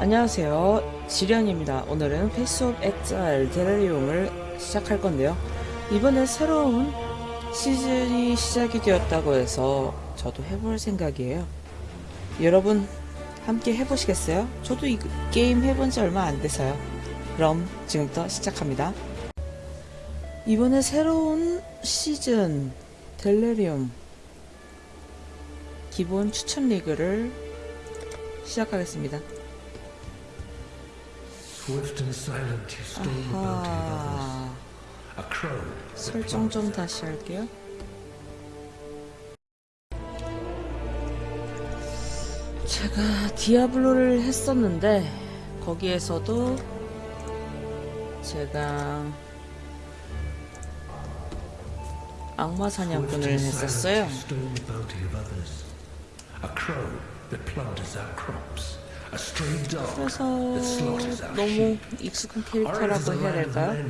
안녕하세요. 지련입니다. 오늘은 Path of Exile Delirium을 시작할 건데요. 이번에 새로운 시즌이 시작이 되었다고 해서 저도 해볼 생각이에요. 여러분 함께 해보시겠어요? 저도 이 게임 해본 지 얼마 안 돼서요. 그럼 지금부터 시작합니다. 이번에 새로운 시즌 Delirium 기본 추천 리그를 시작하겠습니다 Swift and silent, you stole bounty of others. A crow. 설정 좀 다시 할게요 제가 디아블로를 했었는데 거기에서도 제가 악마 사냥꾼을 했었어요. A crow that plunders our crops. 그래서 너무. 익숙한 캐릭터라고 해야 될까요?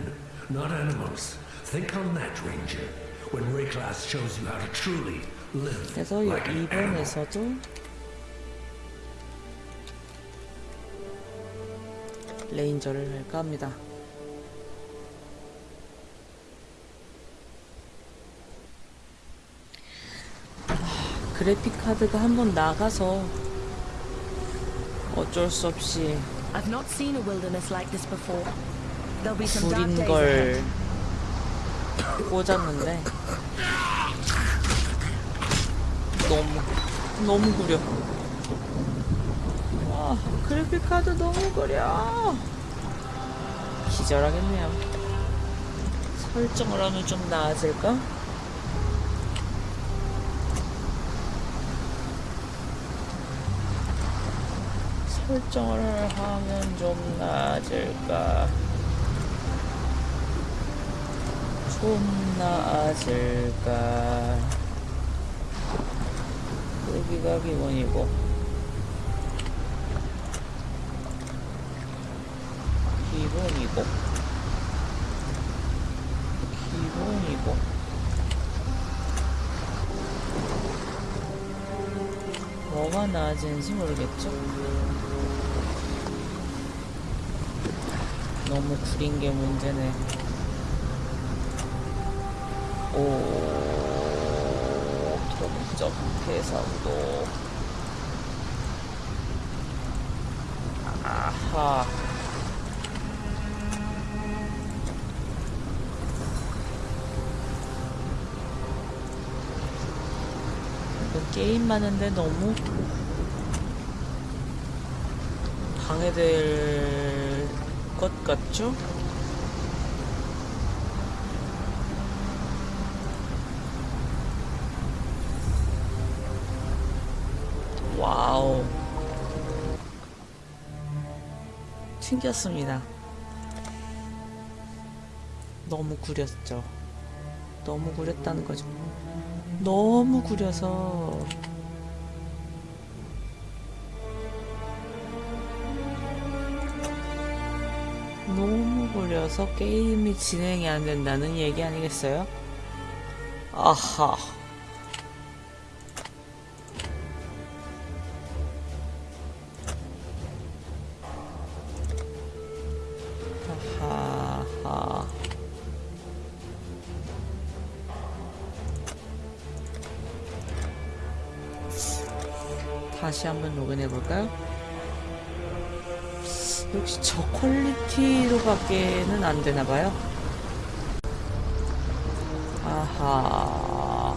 not animals. Think on that, Ranger. When Rayclass shows you how to truly live 그래서 like. 이번에서도 레인저를 할까 합니다. 아, 그래픽 카드가 한번 나가서 어쩔 수 없이 구린 걸. 꽂았는데 너무 너무 구려 와 그래픽 카드 너무 구려 기절하겠네요 설정을 하면 좀 나아질까? 설정을 하면 좀 나아질까? 좀 나아질까? 여기가 기본이고 기본이고 기본이고 뭐가 나아지는지 모르겠죠? 너무 구린 게 문제네. 오, 점점 해상도. 아하. 게임 많은데 너무 방해될 것 같죠? 와우. 튕겼습니다. 너무 구렸죠. 너무 구렸다는 거죠. 너무 구려서 너무 구려서 게임이 진행이 안 된다는 얘기 아니겠어요? 아하. 다시 한번 로그인해 볼까요? 역시 저 퀄리티로밖에는 안 되나 봐요. 아하.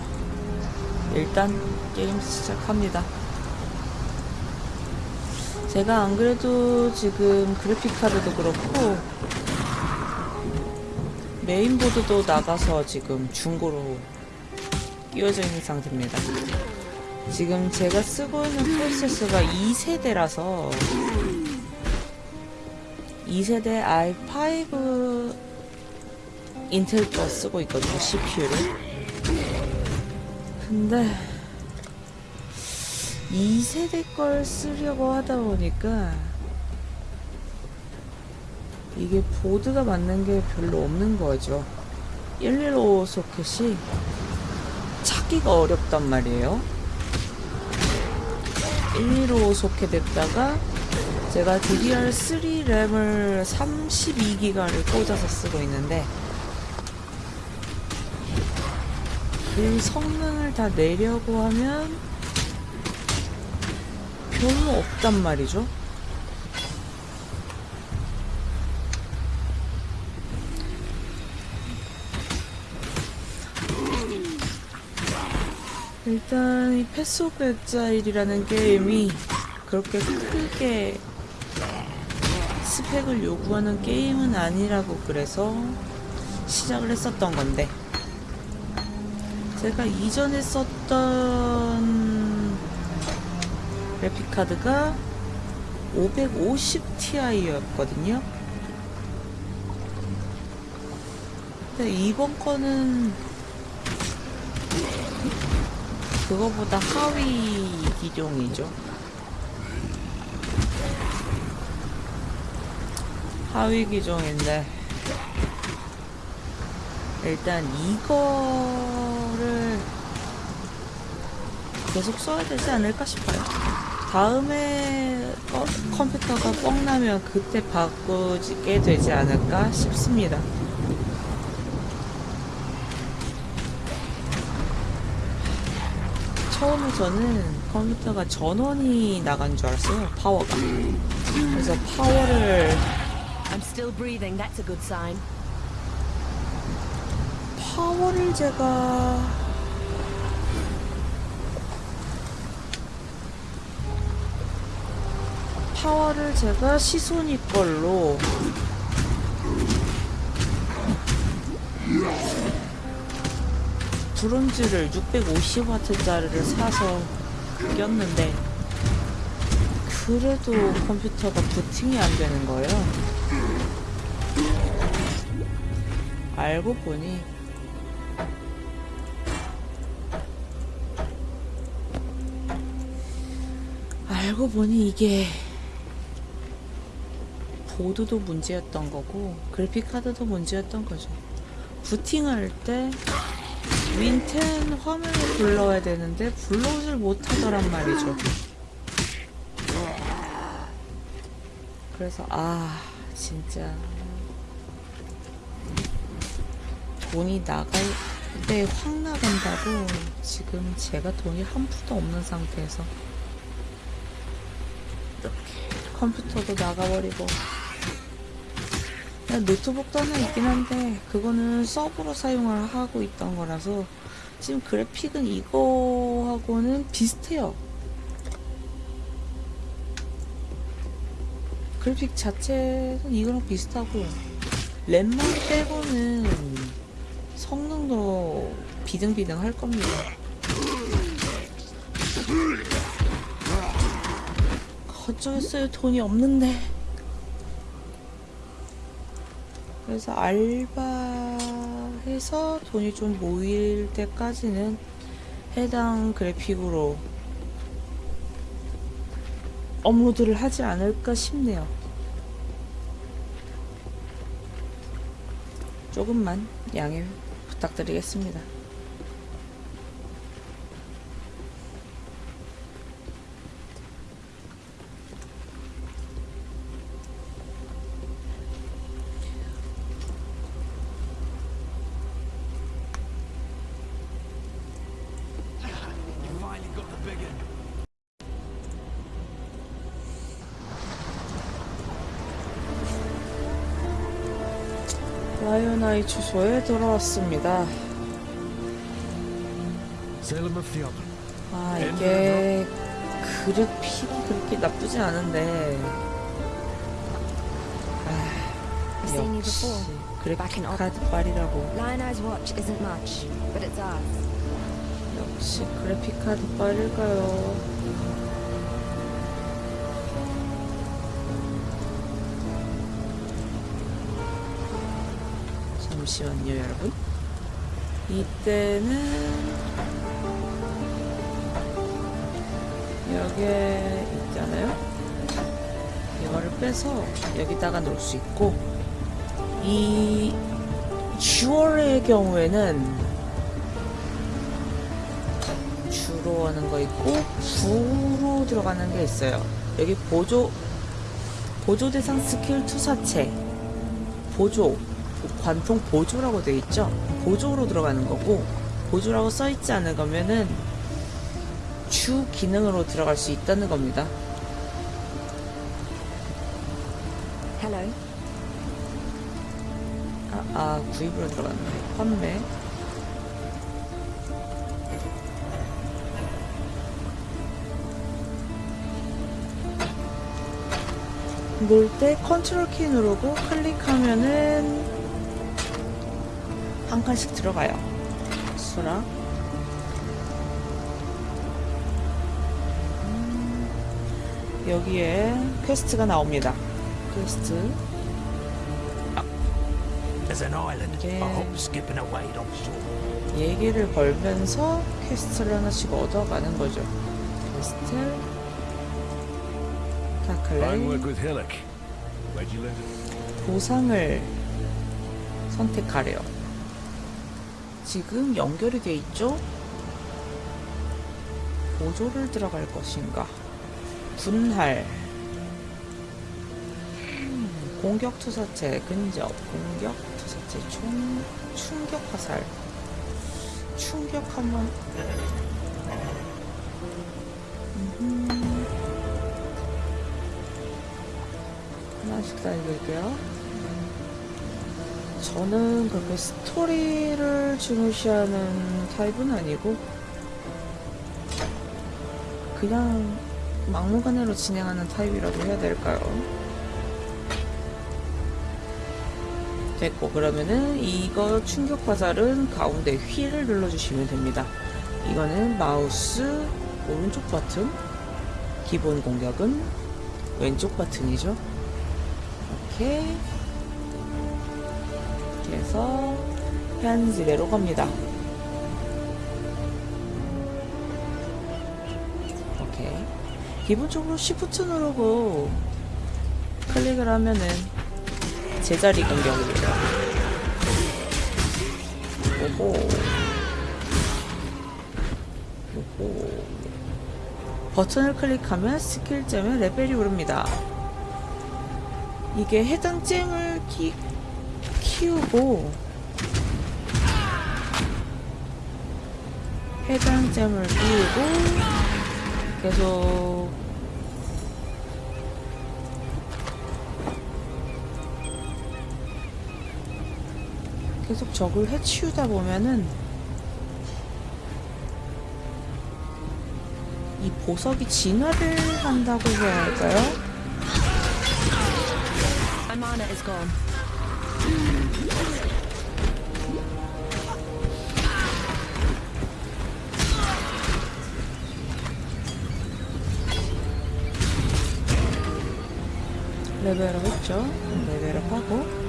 일단 게임 시작합니다. 제가 안 그래도 지금 그래픽 카드도 그렇고 메인보드도 나가서 지금 중고로 끼워져 있는 상태입니다. 지금 제가 쓰고 있는 프로세서가 2세대라서 2세대 i5 인텔 거 쓰고 있거든요 CPU를. 근데 2세대 걸 쓰려고 하다 보니까 이게 보드가 맞는 게 별로 없는 거죠. 115 소켓이 찾기가 어렵단 말이에요. 115 소켓에다가 제가 DDR3 램을 32기가를 꽂아서 쓰고 있는데 그 성능을 다 내려고 하면 별로 없단 말이죠. 일단 이 Path of Exile이라는 게임이 그렇게 크게 스펙을 요구하는 게임은 아니라고 그래서 시작을 했었던 건데 제가 이전에 썼던 그래픽카드가 550ti였거든요 근데 이번 거는 그거보다 하위 기종이죠. 하위 기종인데 일단 이거를 계속 써야 되지 않을까 싶어요. 다음에 어, 컴퓨터가 뻥 나면 그때 바꾸게 되지 않을까 싶습니다. 처음에 저는 컴퓨터가 전원이 나간 줄 알았어요. 파워가. 그래서 파워를 still breathing. That's a good sign. 파워를 제가 파워를 제가 시소니 걸로 브론즈를 650W짜리를 사서 꼈는데 그래도 컴퓨터가 부팅이 안 되는 거예요. 알고 보니 알고 보니 이게 보드도 문제였던 거고 그래픽 카드도 문제였던 거죠. 부팅할 때 윈텐 화면을 불러야 되는데 불러오질 못하더란 말이죠. 그래서 아 진짜 돈이 나갈 때 확 나간다고 지금 제가 돈이 한 푼도 없는 상태에서 이렇게 컴퓨터도 나가버리고. 노트북도 하나 있긴 한데 그거는 서브로 사용을 하고 있던 거라서 지금 그래픽은 이거하고는 비슷해요. 그래픽 자체는 이거랑 비슷하고 램만 빼고는 성능도 비등비등 할 겁니다. 어쩌겠어요. 돈이 없는데. 그래서 알바해서 돈이 좀 모일 때까지는 해당 그래픽으로 업로드를 하지 않을까 싶네요. 조금만 양해 부탁드리겠습니다 라이온아이 주소에 돌아왔습니다. 아 이게 그래픽이 그렇게 나쁘지 않은데 아, 역시 그래픽 in 카드 빨이라고 Lion Eye's watch isn't much, but it's ours. 역시 그래픽 카드 빨일까요? 잠시만요 여러분. 이때는 여기에 있잖아요. 이거를 빼서 여기다가 놓을 수 있고 이 주얼의 경우에는 주로 하는 거 있고 부로 들어가는 게 있어요. 여기 보조 보조 대상 스킬 투사체. 보조 관통 보조라고 되어 있죠? 보조로 들어가는 거고 보조라고 써 있지 않은 거면은 주 기능으로 들어갈 수 있다는 겁니다. Hello. 아, 아 구입으로 들어갔네. 판매. 놀 때 컨트롤 키 누르고 클릭하면은 한 칸씩 들어가요 수락 음, 여기에 퀘스트가 나옵니다 퀘스트 There's an island. Yeah. I hope skipping away on shore. 얘기를 걸면서 퀘스트를 하나씩 얻어가는 거죠. 퀘스트, it? 보상을 선택하래요. 지금 연결이 돼 있죠? 보조를 들어갈 것인가? 분할, 음, 공격 투사체, 근접, 공격 투사체, 총, 충격 화살. 충격 한번 음흠. 하나씩 다 읽을게요 저는 그렇게 스토리를 중요시하는 타입은 아니고 그냥 막무가내로 진행하는 타입이라고 해야 될까요? 됐고 그러면은 이거 충격 화살은 가운데 휠을 눌러주시면 됩니다. 이거는 마우스 오른쪽 버튼 기본 공격은 왼쪽 버튼이죠. 이렇게 이 해서 현지대로 갑니다. 오케이 기본적으로 Shift 누르고 클릭을 하면은 제자리 공격입니다. 오호. 오호. 버튼을 클릭하면 스킬잼의 레벨이 오릅니다. 이게 해당 잼을 키, 키우고 해당 잼을 키우고 계속 계속 적을 해치우다 보면은 이 보석이 진화를 한다고 해야 할까요? 레벨업 했죠? 레벨업 하고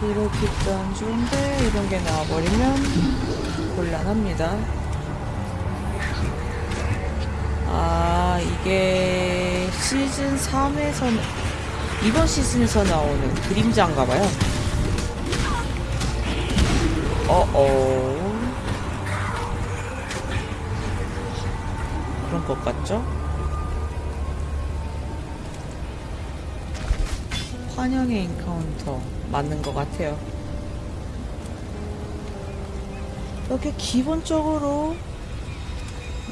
그래픽도 안 좋은데 이런 게 나와버리면 곤란합니다. 아 이게 시즌 3에서 이번 시즌에서 나오는 그림자인가봐요. 어어 그런 것 같죠? 환영의 encounter 맞는 것 같아요. 이렇게 기본적으로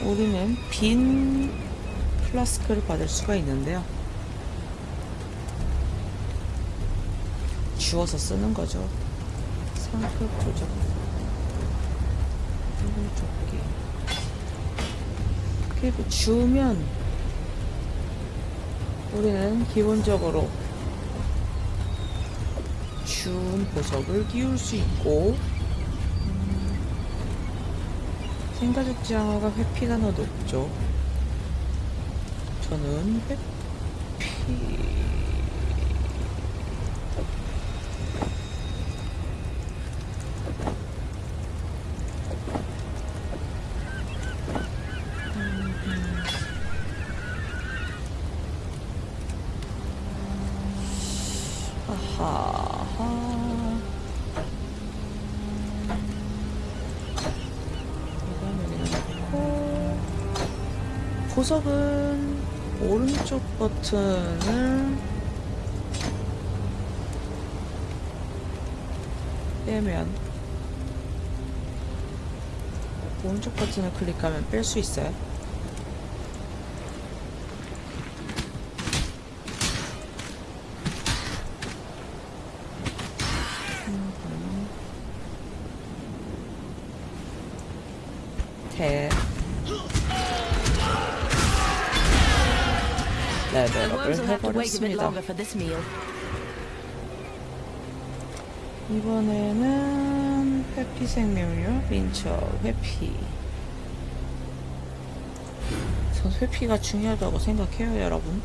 우리는 빈 플라스크를 받을 수가 있는데요. 주워서 쓰는 거죠. 상급 조작. 적기. 그리고 주면 우리는 기본적으로 준 보석을 띄울 수 있고 음, 생가죽 장어가 회피가 더 높죠. 저는 회피 아하. 이건 여기다 놓고 보석은 오른쪽 버튼을 빼면 오른쪽 버튼을 클릭하면 뺄 수 있어요. 탭 A bit 해버렸습니다. 이번에는 회피 생명료, 민첩, 회피. 전 회피가 중요하다고 생각해요, 여러분.